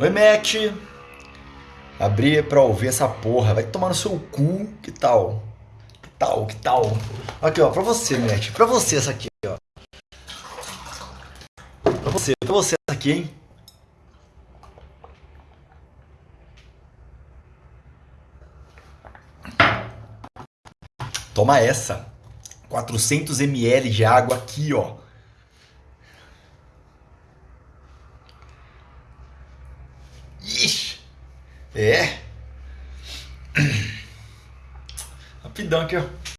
Oi, Matt. Abri pra ouvir essa porra. Vai tomar no seu cu. Que tal? Que tal? Que tal? Aqui, ó. Pra você, Matt. Pra você essa aqui, ó. Pra você. Pra você essa aqui, hein? Toma essa. 400 ml de água aqui, ó. Ixi. É. Rapidão aqui, ó.